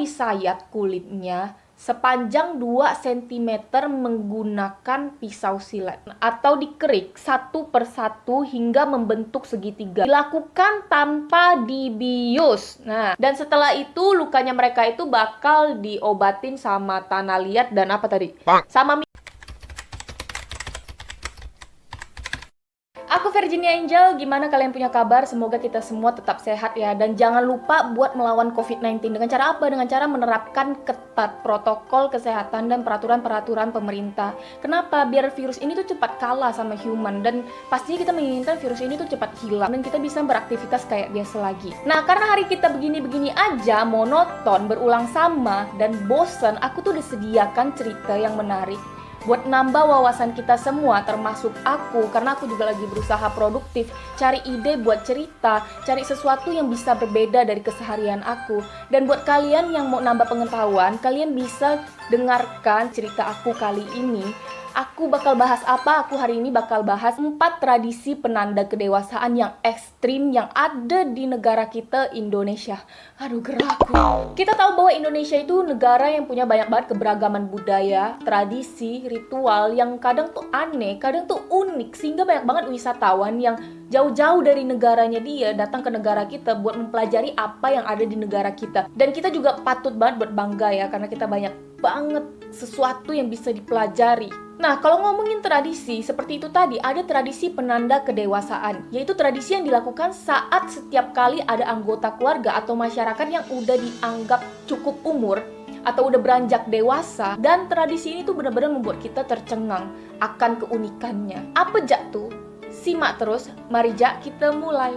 disayat kulitnya sepanjang 2 cm menggunakan pisau silet atau dikerik satu persatu hingga membentuk segitiga. Dilakukan tanpa dibius. Nah, dan setelah itu lukanya mereka itu bakal diobatin sama tanah liat dan apa tadi? Sama Aku Virginia Angel, gimana kalian punya kabar? Semoga kita semua tetap sehat ya. Dan jangan lupa buat melawan COVID-19 Dengan cara apa? Dengan cara menerapkan ketat protokol kesehatan dan peraturan-peraturan pemerintah. Kenapa? Biar virus ini tuh cepat kalah sama human. Dan pastinya kita menginginkan virus ini tuh cepat hilang. Dan kita bisa beraktivitas kayak biasa lagi. Nah, karena hari kita begini-begini aja, monoton, berulang sama, dan bosen Aku tuh disediakan cerita yang menarik buat nambah wawasan kita semua termasuk aku karena aku juga lagi berusaha produktif cari ide buat cerita cari sesuatu yang bisa berbeda dari keseharian aku. Dan buat kalian yang mau nambah pengetahuan kalian bisa dengarkan cerita aku kali ini Aku bakal bahas apa? Aku hari ini bakal bahas empat tradisi penanda kedewasaan yang ekstrim yang ada di negara kita Indonesia. Aduh gerakku. Kita tahu bahwa Indonesia itu negara yang punya banyak banget keberagaman budaya, tradisi, ritual yang kadang tuh aneh, kadang tuh unik sehingga banyak banget wisatawan yang jauh-jauh dari negaranya dia datang ke negara kita buat mempelajari apa yang ada di negara kita. Dan kita juga patut banget buat bangga ya karena kita banyak banget sesuatu yang bisa dipelajari Nah, kalau ngomongin tradisi, seperti itu tadi, ada tradisi penanda kedewasaan, yaitu tradisi yang dilakukan saat setiap kali ada anggota keluarga atau masyarakat yang udah dianggap cukup umur atau udah beranjak dewasa dan tradisi ini tuh benar-benar membuat kita tercengang akan keunikannya. Apa jatuh? Simak terus, mari Jak kita mulai.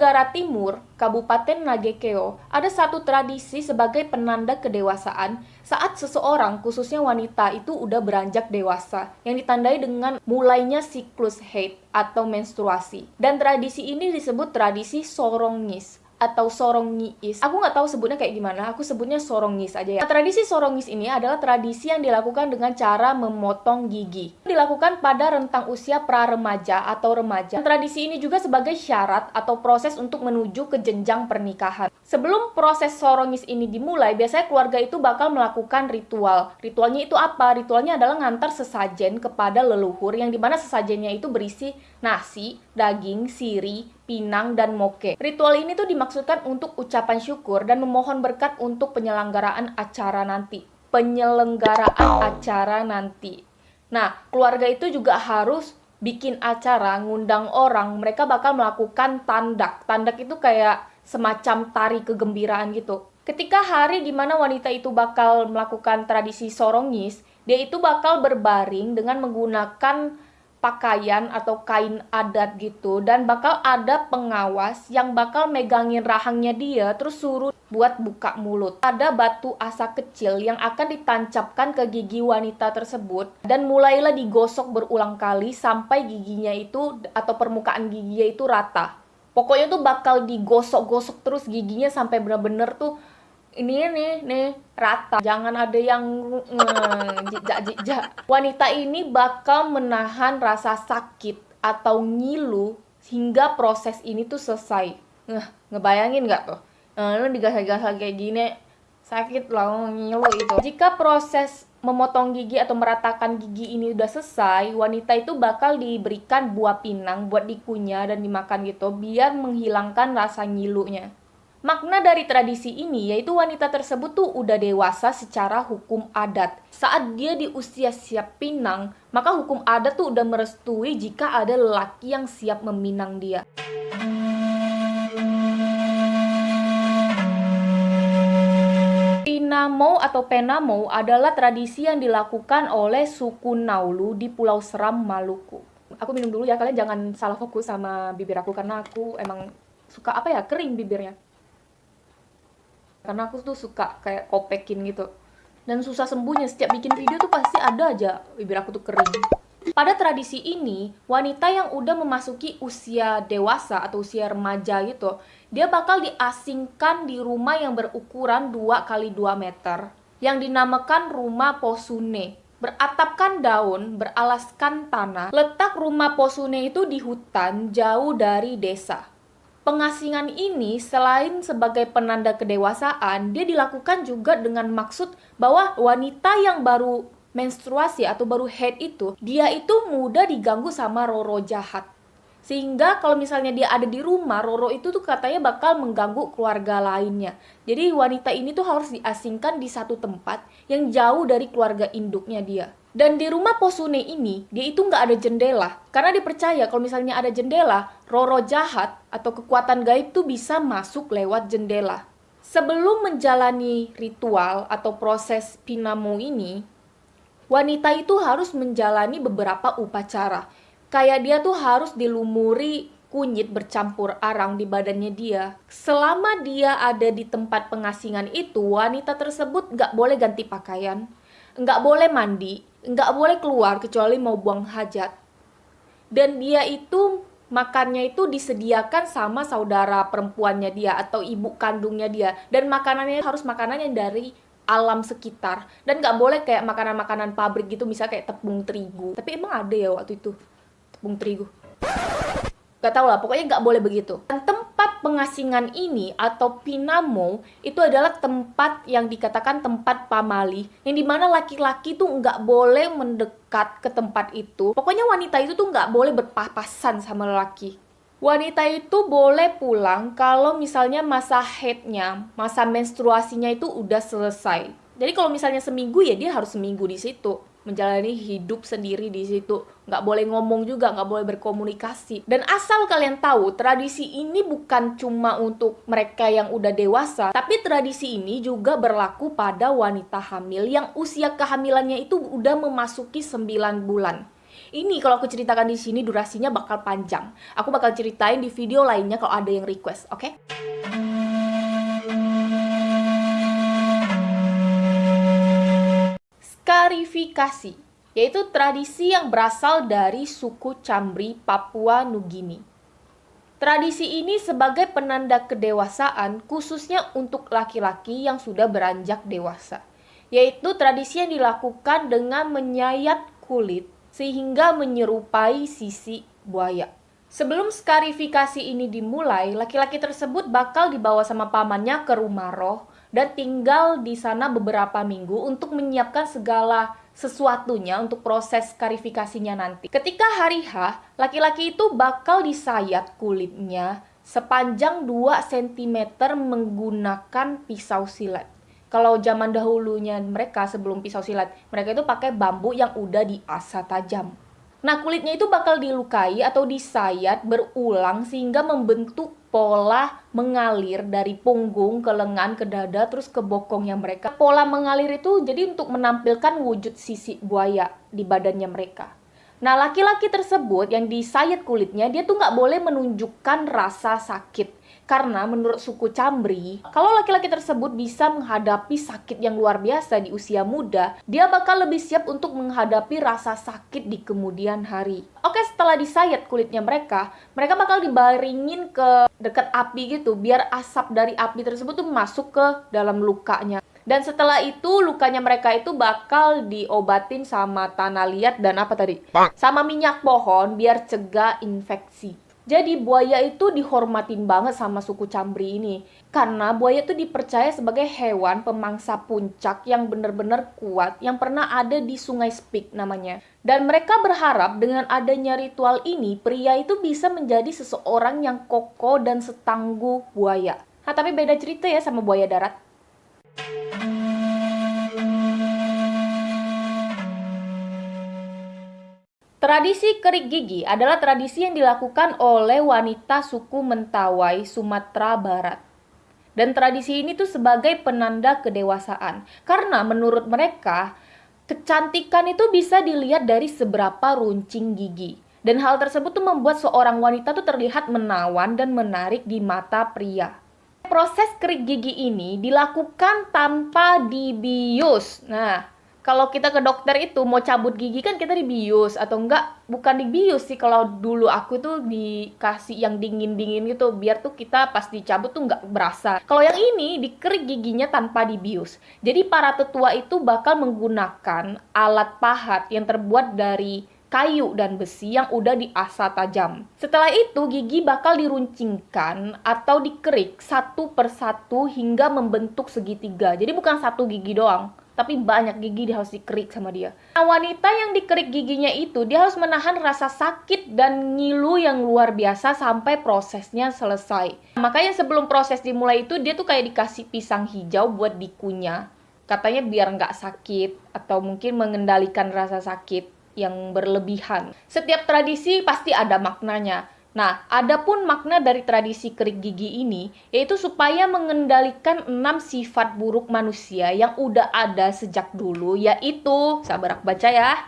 Tenggara Timur, Kabupaten Nagekeo, ada satu tradisi sebagai penanda kedewasaan saat seseorang, khususnya wanita, itu udah beranjak dewasa, yang ditandai dengan mulainya siklus haid atau menstruasi. Dan tradisi ini disebut tradisi sorongis atau sorongis. Aku nggak tahu sebutnya kayak gimana, aku sebutnya sorongis aja ya. Nah, tradisi sorongis ini adalah tradisi yang dilakukan dengan cara memotong gigi. Dilakukan pada rentang usia pra-remaja atau remaja. Tradisi ini juga sebagai syarat atau proses untuk menuju ke jenjang pernikahan. Sebelum proses sorongis ini dimulai, biasanya keluarga itu bakal melakukan ritual. Ritualnya itu apa? Ritualnya adalah ngantar sesajen kepada leluhur yang di mana sesajennya itu berisi nasi, daging, siri, pinang, dan moke. Ritual ini tuh dimaksudkan untuk ucapan syukur dan memohon berkat untuk penyelenggaraan acara nanti. Penyelenggaraan acara nanti. Nah, keluarga itu juga harus bikin acara, ngundang orang, mereka bakal melakukan tandak. Tandak itu kayak semacam tari kegembiraan gitu. Ketika hari di mana wanita itu bakal melakukan tradisi sorongis, dia itu bakal berbaring dengan menggunakan pakaian atau kain adat gitu dan bakal ada pengawas yang bakal megangin rahangnya dia terus suruh buat buka mulut. Ada batu asa kecil yang akan ditancapkan ke gigi wanita tersebut dan mulailah digosok berulang kali sampai giginya itu atau permukaan giginya itu rata. Pokoknya tuh bakal digosok-gosok terus giginya sampai bener-bener tuh ini nih nih rata. Jangan ada yang jijak jijak. Wanita ini bakal menahan rasa sakit atau ngilu hingga proses ini tuh selesai. Nge, ngebayangin nggak tuh? Nah, lu digasah-gasah kayak gini sakit lah ngilu itu. Jika proses memotong gigi atau meratakan gigi ini udah selesai, wanita itu bakal diberikan buah pinang buat dikunyah dan dimakan gitu biar menghilangkan rasa ngilunya. Makna dari tradisi ini yaitu wanita tersebut tuh udah dewasa secara hukum adat. Saat dia di usia siap pinang, maka hukum adat tuh udah merestui jika ada lelaki yang siap meminang dia. Pinamo atau Penamo adalah tradisi yang dilakukan oleh suku Naulu di Pulau Seram, Maluku. Aku minum dulu ya, kalian jangan salah fokus sama bibir aku karena aku emang suka apa ya, kering bibirnya karena aku tuh suka kayak kopekin gitu dan susah sembuhnya setiap bikin video tuh pasti ada aja bibir aku tuh kering Pada tradisi ini, wanita yang udah memasuki usia dewasa atau usia remaja gitu, dia bakal diasingkan di rumah yang berukuran 2 kali 2 meter yang dinamakan rumah posune. Beratapkan daun, beralaskan tanah. Letak rumah posune itu di hutan jauh dari desa. Pengasingan ini selain sebagai penanda kedewasaan, dia dilakukan juga dengan maksud bahwa wanita yang baru menstruasi atau baru head itu, dia itu mudah diganggu sama roro jahat. Sehingga kalau misalnya dia ada di rumah, Roro itu tuh katanya bakal mengganggu keluarga lainnya. Jadi wanita ini tuh harus diasingkan di satu tempat yang jauh dari keluarga induknya dia. Dan di rumah Posune ini, dia itu nggak ada jendela. Karena dipercaya kalau misalnya ada jendela, Roro jahat atau kekuatan gaib tuh bisa masuk lewat jendela. Sebelum menjalani ritual atau proses pinamo ini, wanita itu harus menjalani beberapa upacara kayak dia tuh harus dilumuri kunyit bercampur arang di badannya dia. Selama dia ada di tempat pengasingan itu, wanita tersebut nggak boleh ganti pakaian, nggak boleh mandi, nggak boleh keluar kecuali mau buang hajat. Dan dia itu makannya itu disediakan sama saudara perempuannya dia atau ibu kandungnya dia dan makanannya harus makanannya dari alam sekitar dan nggak boleh kayak makanan-makanan pabrik gitu misal kayak tepung terigu tapi emang ada ya waktu itu tepung terigu. Gak tau lah, pokoknya gak boleh begitu. Dan pengasingan ini atau pinamo itu adalah tempat yang dikatakan tempat pamali, yang di mana laki-laki tuh nggak boleh mendekat ke tempat itu. Pokoknya wanita itu tuh nggak boleh berpapasan sama lelaki. Wanita itu boleh pulang kalau misalnya masa headnya, masa menstruasinya itu udah selesai. Jadi kalau misalnya seminggu ya dia harus seminggu di situ menjalani hidup sendiri di situ. Nggak boleh ngomong juga nggak boleh berkomunikasi. Dan asal kalian tahu tradisi ini bukan cuma untuk mereka yang udah dewasa tapi tradisi ini juga berlaku pada wanita hamil yang usia kehamilannya itu udah memasuki 9 bulan. Ini kalau aku ceritakan di sini durasinya bakal panjang. Aku bakal ceritain di video lainnya kalau ada yang request oke? okay? Skarifikasi, yaitu tradisi yang berasal dari suku Cambri, Papua Nugini. Tradisi ini sebagai penanda kedewasaan khususnya untuk laki-laki yang sudah beranjak dewasa, yaitu tradisi yang dilakukan dengan menyayat kulit sehingga menyerupai sisi buaya. Sebelum skarifikasi ini dimulai, laki-laki tersebut bakal dibawa sama pamannya ke rumah roh dan tinggal di sana beberapa minggu untuk menyiapkan segala sesuatunya untuk proses karifikasinya nanti. Ketika hari H, laki-laki itu bakal disayat kulitnya sepanjang 2 cm menggunakan pisau silet. Kalau zaman dahulunya mereka sebelum pisau silet, mereka itu pakai bambu yang udah diasah tajam. Nah, kulitnya itu bakal dilukai atau disayat berulang sehingga membentuk pola mengalir dari punggung ke lengan ke dada terus ke bokongnya mereka. Pola mengalir itu jadi untuk menampilkan wujud sisi buaya di badannya mereka. Nah, laki-laki tersebut yang disayat kulitnya, dia tuh nggak boleh menunjukkan rasa sakit. Karena menurut suku Cambri, kalau laki-laki tersebut bisa menghadapi sakit yang luar biasa di usia muda, dia bakal lebih siap untuk menghadapi rasa sakit di kemudian hari. Oke, setelah disayat kulitnya mereka, mereka bakal dibaringin ke dekat api gitu, biar asap dari api tersebut tuh masuk ke dalam lukanya. Dan setelah itu lukanya mereka itu bakal diobatin sama tanah liat dan apa tadi? Sama minyak pohon biar cegah infeksi. Jadi buaya itu dihormatin banget sama suku Cambri ini. Karena buaya itu dipercaya sebagai hewan pemangsa puncak yang benar-benar kuat yang pernah ada di sungai Spik namanya. Dan mereka berharap dengan adanya ritual ini, pria itu bisa menjadi seseorang yang kokoh dan setangguh buaya. Nah, tapi beda cerita ya sama buaya darat. Tradisi kerik gigi adalah tradisi yang dilakukan oleh wanita suku Mentawai, Sumatera Barat. Dan tradisi ini tuh sebagai penanda kedewasaan. Karena menurut mereka, kecantikan itu bisa dilihat dari seberapa runcing gigi. Dan hal tersebut tuh membuat seorang wanita tuh terlihat menawan dan menarik di mata pria. Proses kerik gigi ini dilakukan tanpa dibius. Nah, kalau kita ke dokter itu mau cabut gigi kan kita dibius atau enggak bukan dibius sih kalau dulu aku tuh dikasih yang dingin-dingin gitu biar tuh kita pas dicabut tuh enggak berasa. Kalau yang ini dikerik giginya tanpa dibius. Jadi para tetua itu bakal menggunakan alat pahat yang terbuat dari kayu dan besi yang udah diasah tajam. Setelah itu gigi bakal diruncingkan atau dikerik satu persatu hingga membentuk segitiga. Jadi bukan satu gigi doang tapi banyak gigi dia harus dikerik sama dia. Nah, wanita yang dikerik giginya itu dia harus menahan rasa sakit dan ngilu yang luar biasa sampai prosesnya selesai. Makanya sebelum proses dimulai itu dia tuh kayak dikasih pisang hijau buat dikunyah. Katanya biar nggak sakit atau mungkin mengendalikan rasa sakit yang berlebihan. Setiap tradisi pasti ada maknanya. Nah, adapun makna dari tradisi kerik gigi ini yaitu supaya mengendalikan enam sifat buruk manusia yang udah ada sejak dulu yaitu sabar aku baca ya.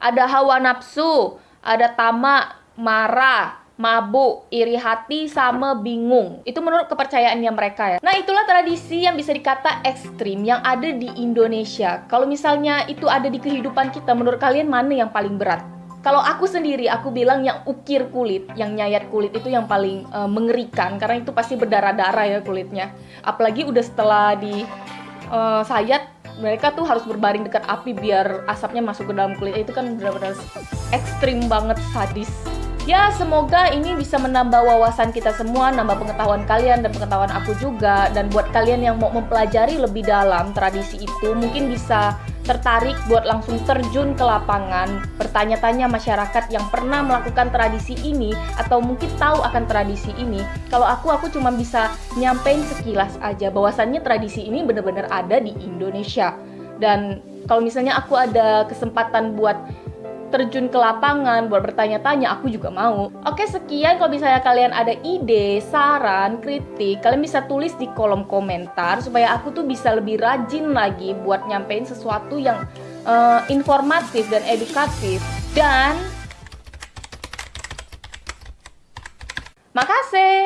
Ada hawa nafsu, ada tamak, marah, mabuk, iri hati, sama bingung. Itu menurut kepercayaannya mereka ya. Nah, itulah tradisi yang bisa dikata ekstrim yang ada di Indonesia. Kalau misalnya itu ada di kehidupan kita, menurut kalian mana yang paling berat? Kalau aku sendiri aku bilang yang ukir kulit yang nyayat kulit itu yang paling uh, mengerikan. Karena itu pasti berdarah-darah ya kulitnya. Apalagi udah setelah di uh, sayat mereka tuh harus berbaring dekat api biar asapnya masuk ke dalam kulit itu kan benar-benar ekstrim banget sadis. Ya, semoga ini bisa menambah wawasan kita semua, nambah pengetahuan kalian dan pengetahuan aku juga. Dan buat kalian yang mau mempelajari lebih dalam tradisi itu, mungkin bisa tertarik buat langsung terjun ke lapangan, bertanya-tanya masyarakat yang pernah melakukan tradisi ini atau mungkin tahu akan tradisi ini. Kalau aku, aku cuma bisa nyampein sekilas aja bahwasannya tradisi ini benar-benar ada di Indonesia. Dan kalau misalnya aku ada kesempatan buat terjun ke lapangan buat bertanya-tanya aku juga mau. Oke sekian. Kalau misalnya kalian ada ide saran kritik kalian bisa tulis di kolom komentar supaya aku tuh bisa lebih rajin lagi buat nyampein sesuatu yang uh, informatif dan edukatif. Dan makasih